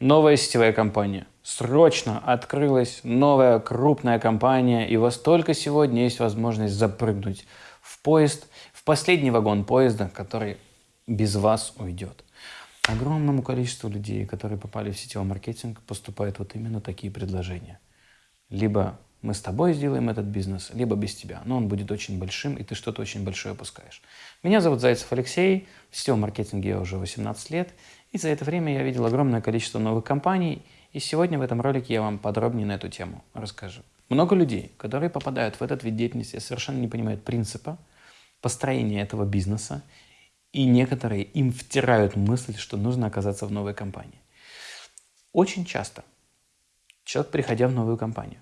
Новая сетевая компания. Срочно открылась новая крупная компания, и у вас только сегодня есть возможность запрыгнуть в поезд, в последний вагон поезда, который без вас уйдет. Огромному количеству людей, которые попали в сетевой маркетинг, поступают вот именно такие предложения. Либо мы с тобой сделаем этот бизнес, либо без тебя. Но он будет очень большим, и ты что-то очень большое опускаешь. Меня зовут Зайцев Алексей, в сетевом маркетинге я уже 18 лет, и за это время я видел огромное количество новых компаний, и сегодня в этом ролике я вам подробнее на эту тему расскажу. Много людей, которые попадают в этот вид деятельности, совершенно не понимают принципа построения этого бизнеса, и некоторые им втирают мысль, что нужно оказаться в новой компании. Очень часто человек, приходя в новую компанию,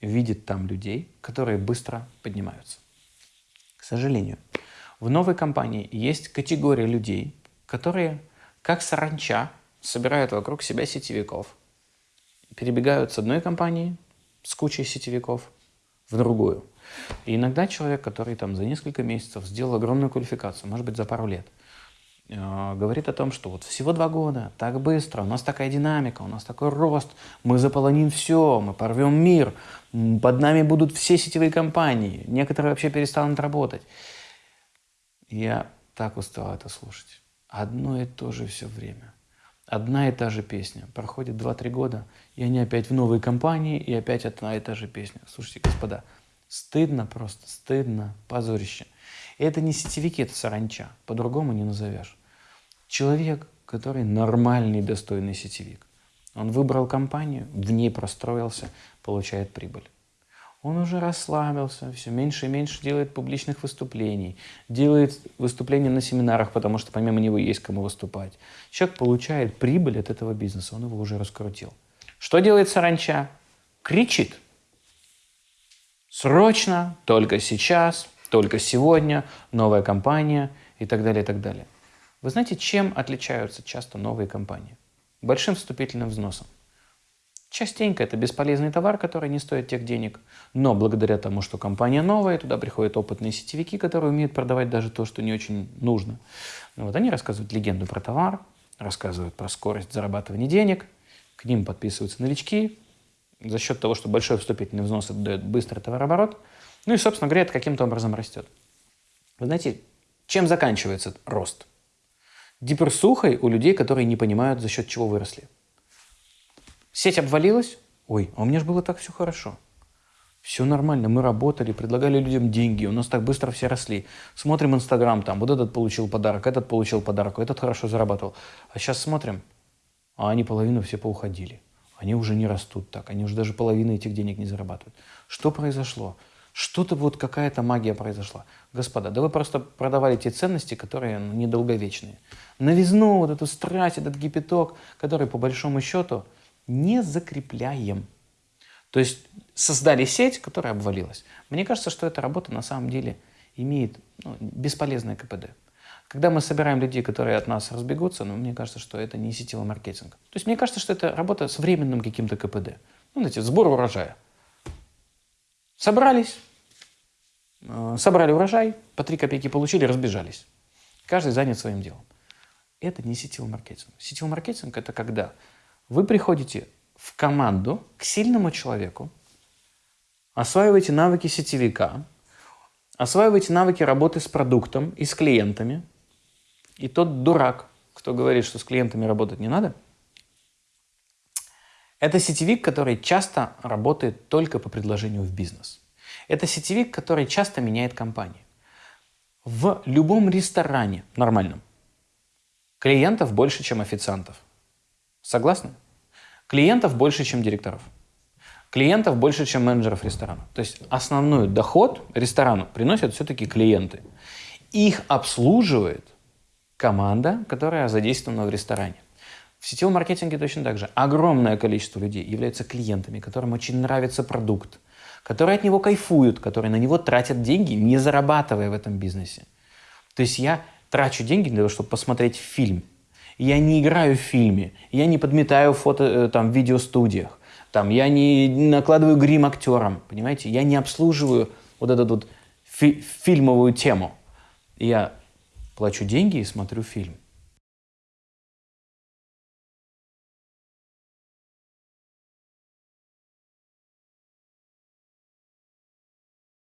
видит там людей, которые быстро поднимаются. К сожалению, в новой компании есть категория людей, которые как саранча собирают вокруг себя сетевиков, перебегают с одной компании с кучей сетевиков в другую. И иногда человек, который там за несколько месяцев сделал огромную квалификацию, может быть, за пару лет, э, говорит о том, что вот всего два года, так быстро, у нас такая динамика, у нас такой рост, мы заполоним все, мы порвем мир, под нами будут все сетевые компании, некоторые вообще перестанут работать. Я так устал это слушать. Одно и то же все время. Одна и та же песня. Проходит 2-3 года, и они опять в новой компании, и опять одна и та же песня. Слушайте, господа, стыдно просто, стыдно, позорище. Это не сетевики, это саранча. По-другому не назовешь. Человек, который нормальный, достойный сетевик. Он выбрал компанию, в ней простроился, получает прибыль. Он уже расслабился, все меньше и меньше делает публичных выступлений, делает выступления на семинарах, потому что помимо него есть кому выступать. Человек получает прибыль от этого бизнеса, он его уже раскрутил. Что делает саранча? Кричит. Срочно, только сейчас, только сегодня, новая компания и так далее, и так далее. Вы знаете, чем отличаются часто новые компании? Большим вступительным взносом. Частенько это бесполезный товар, который не стоит тех денег, но благодаря тому, что компания новая, туда приходят опытные сетевики, которые умеют продавать даже то, что не очень нужно. Ну вот они рассказывают легенду про товар, рассказывают про скорость зарабатывания денег, к ним подписываются новички, за счет того, что большой вступительный взнос это дает быстрый товарооборот, ну и, собственно говоря, это каким-то образом растет. Вы знаете, чем заканчивается рост? Диперсухой у людей, которые не понимают, за счет чего выросли. Сеть обвалилась? Ой, а у меня же было так все хорошо. Все нормально, мы работали, предлагали людям деньги, у нас так быстро все росли. Смотрим Инстаграм, там вот этот получил подарок, этот получил подарок, этот хорошо зарабатывал. А сейчас смотрим, а они половину все поуходили. Они уже не растут так, они уже даже половины этих денег не зарабатывают. Что произошло? Что-то вот какая-то магия произошла. Господа, да вы просто продавали те ценности, которые ну, недолговечные. Новизну, вот эту страсть, этот гипяток, который по большому счету не закрепляем. То есть создали сеть, которая обвалилась. Мне кажется, что эта работа на самом деле имеет ну, бесполезное КПД. Когда мы собираем людей, которые от нас разбегутся, ну, мне кажется, что это не сетевой маркетинг. То есть мне кажется, что это работа с временным каким-то КПД. Ну, знаете, сбор урожая. Собрались, э, собрали урожай, по 3 копейки получили, разбежались. Каждый занят своим делом. Это не сетевой маркетинг. Сетевой маркетинг – это когда вы приходите в команду к сильному человеку, осваиваете навыки сетевика, осваиваете навыки работы с продуктом и с клиентами. И тот дурак, кто говорит, что с клиентами работать не надо, это сетевик, который часто работает только по предложению в бизнес. Это сетевик, который часто меняет компании. В любом ресторане нормальном клиентов больше, чем официантов. Согласны? Клиентов больше, чем директоров. Клиентов больше, чем менеджеров ресторана. То есть основной доход ресторану приносят все-таки клиенты. Их обслуживает команда, которая задействована в ресторане. В сетевом маркетинге точно так же. Огромное количество людей являются клиентами, которым очень нравится продукт, которые от него кайфуют, которые на него тратят деньги, не зарабатывая в этом бизнесе. То есть я трачу деньги для того, чтобы посмотреть фильм, я не играю в фильме, я не подметаю фото, э, там, в видеостудиях, там, я не накладываю грим актерам, понимаете? Я не обслуживаю вот эту вот фи фильмовую тему. Я плачу деньги и смотрю фильм.